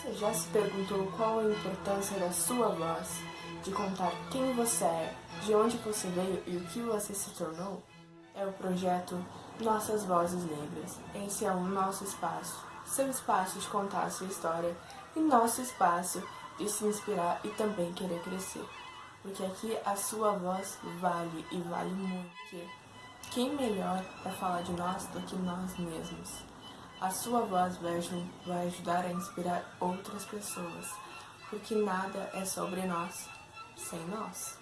Você já se perguntou qual a importância da sua voz? De contar quem você é, de onde você veio e o que você se tornou? É o projeto Nossas Vozes Negras. Esse é o nosso espaço. Seu espaço de contar a sua história e nosso espaço de se inspirar e também querer crescer. Porque aqui a sua voz vale e vale muito. Quem melhor para falar de nós do que nós mesmos? A sua voz vai, ajudar a inspirar outras pessoas, porque nada é sobre nós sem nós.